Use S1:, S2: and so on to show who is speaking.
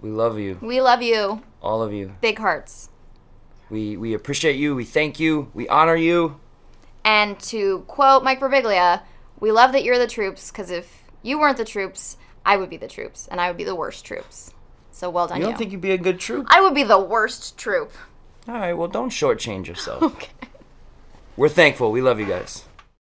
S1: We love you,
S2: We love you.
S1: all of you.
S2: Big hearts.
S1: We we appreciate you. We thank you. We honor you.
S2: And to quote Mike Birbiglia, we love that you're the troops because if you weren't the troops, I would be the troops, and I would be the worst troops. So well done,
S1: You don't think you'd be a good troop?
S2: I would be the worst troop.
S1: All right. Well, don't shortchange yourself.
S2: Okay.
S1: We're thankful. We love you guys.